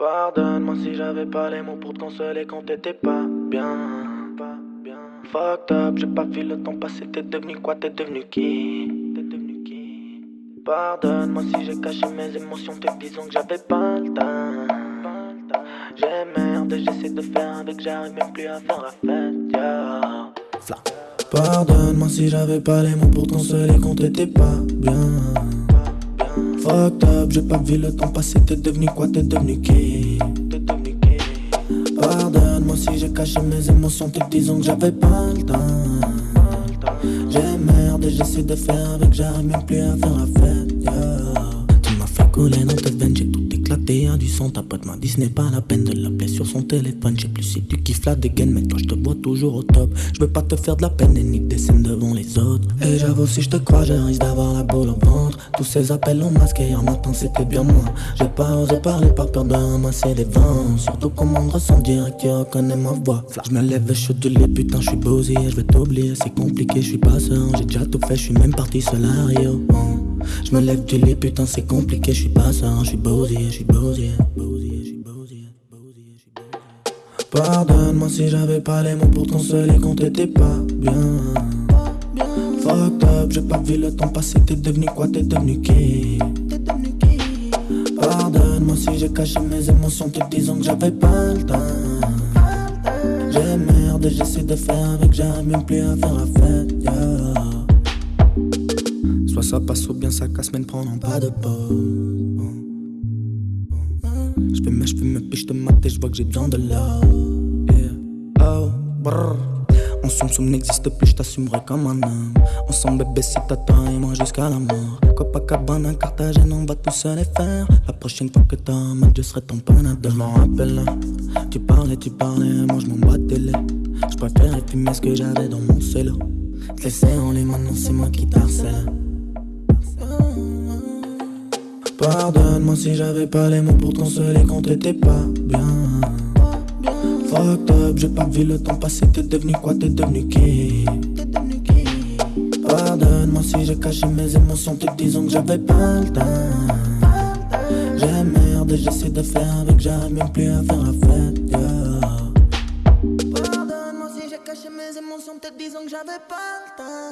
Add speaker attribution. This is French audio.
Speaker 1: Pardonne-moi si j'avais pas les mots pour te consoler quand t'étais pas bien. Pas bien. Fucked up, j'ai pas vu le temps passer. T'es devenu quoi T'es devenu qui? T'es devenu qui? Pardonne-moi si j'ai caché mes émotions. Te disant que j'avais pas le temps. J'ai merde j'essaie de faire avec. J'arrive même plus à faire la fête. Yeah. Pardonne-moi si j'avais pas les mots pour te consoler quand t'étais pas bien. Fucked up, j'ai pas vu le temps passer, t'es devenu quoi, t'es devenu qui? Pardonne-moi si j'ai caché mes émotions, te disant que j'avais pas le temps. J'ai merde et j'essaie de faire avec, j'arrive même plus à faire la fête Tu m'as fait couler dans tes veines, j'ai tout éclaté, y'a du son, ta pote m'a dit ce n'est pas la peine de l'appeler sur son téléphone. J'ai plus si tu kiffes la dégaine, mais toi je te vois toujours au top. Je veux pas te faire de la peine et ni des scènes devant les autres. Et j'avoue si je te crois, je risque d'avoir la boule au ventre tous ces appels ont masqué, hier matin c'était bien moi. J'ai pas osé parler par peur de ramasser les vents. Surtout comment me ressent direct, tu reconnais ma voix. Je me lève, je de les putain, je suis bousillé, je vais t'oublier, c'est compliqué, je suis pas serein, j'ai déjà tout fait, je suis même parti seul à Rio Je me lève du lit, putain c'est compliqué, je suis pas serein, je suis bousillé, je suis bousillé Pardonne-moi si j'avais pas les mots pour te consoler quand t'étais pas bien J'ai pas vu le temps passer, t'es devenu quoi, t'es devenu qui? Pardonne-moi si j'ai caché mes émotions, te disant que j'avais pas le temps. J'ai merde j'essaie de faire avec, j'arrive même plus à faire la fête, Soit ça passe ou bien ça casse, mais ne prenons pas de pause. J'fais mes, j'fais mes je te mate et j'vois que j'ai besoin de l'eau. Oh, brrr Ensemble, ça n'existe plus, je t'assumerai comme un homme. Ensemble, bébé, si t'attends et moi jusqu'à la mort. Copacabana, Cartagena, on va tous se les faire. La prochaine fois que t'as un je serai ton panadol. Je m'en rappelle, tu parlais, tu parlais, moi je m'en battais les. Je préférais fumer ce que j'avais dans mon solo. Te laisser en les maintenant, c'est moi qui t'harcèle. Pardonne-moi si j'avais pas les mots pour consoler quand t'étais pas bien. Fucked j'ai pas vu le temps passer, t'es devenu quoi, t'es devenu qui? Pardonne-moi si j'ai caché mes émotions, te disant que j'avais pas le temps. J'ai merde et j'essaie de faire avec, j'arrive même plus à faire la fête. Pardonne-moi si j'ai caché mes émotions, te disant que j'avais pas le temps